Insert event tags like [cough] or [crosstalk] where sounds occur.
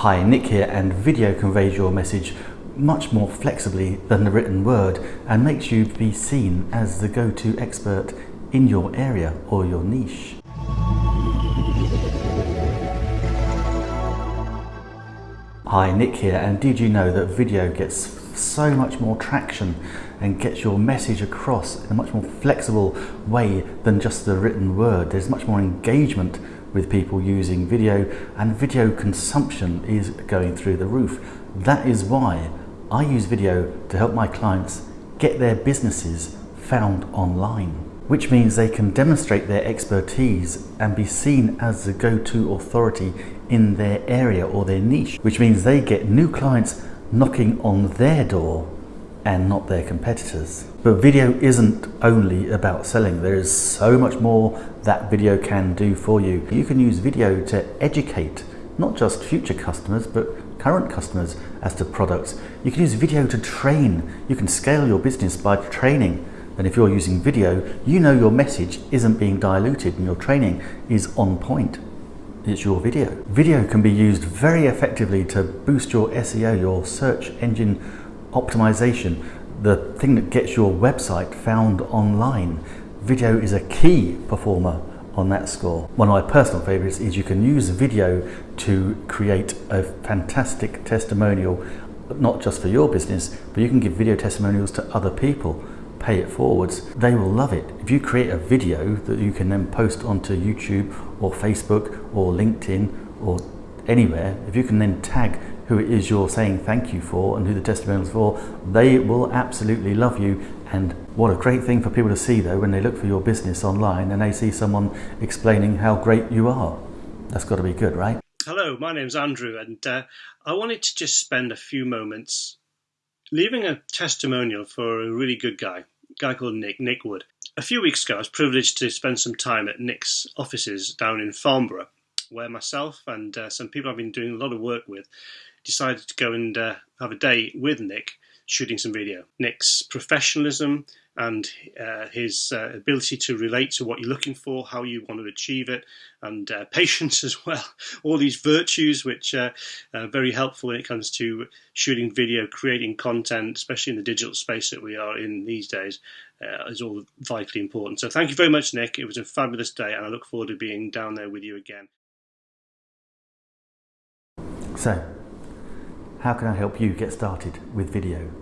Hi, Nick here, and video conveys your message much more flexibly than the written word and makes you be seen as the go-to expert in your area or your niche. Hi, Nick here, and did you know that video gets so much more traction and gets your message across in a much more flexible way than just the written word? There's much more engagement with people using video and video consumption is going through the roof. That is why I use video to help my clients get their businesses found online, which means they can demonstrate their expertise and be seen as the go-to authority in their area or their niche, which means they get new clients knocking on their door and not their competitors. But video isn't only about selling. There is so much more that video can do for you. You can use video to educate not just future customers, but current customers as to products. You can use video to train. You can scale your business by training. And if you're using video, you know your message isn't being diluted and your training is on point. It's your video. Video can be used very effectively to boost your SEO, your search engine optimization, the thing that gets your website found online. Video is a key performer on that score. One of my personal favorites is you can use video to create a fantastic testimonial, not just for your business, but you can give video testimonials to other people pay it forwards, they will love it. If you create a video that you can then post onto YouTube or Facebook or LinkedIn or anywhere, if you can then tag who it is you're saying thank you for and who the testimonial is for, they will absolutely love you. And what a great thing for people to see though when they look for your business online and they see someone explaining how great you are. That's got to be good, right? Hello, my name's Andrew, and uh, I wanted to just spend a few moments leaving a testimonial for a really good guy, a guy called Nick, Nick Wood. A few weeks ago, I was privileged to spend some time at Nick's offices down in Farnborough, where myself and uh, some people I've been doing a lot of work with decided to go and uh, have a day with Nick shooting some video. Nick's professionalism and uh, his uh, ability to relate to what you're looking for, how you want to achieve it, and uh, [laughs] patience as well. All these virtues which uh, are very helpful when it comes to shooting video, creating content, especially in the digital space that we are in these days, uh, is all vitally important. So thank you very much, Nick. It was a fabulous day, and I look forward to being down there with you again. So, how can I help you get started with video?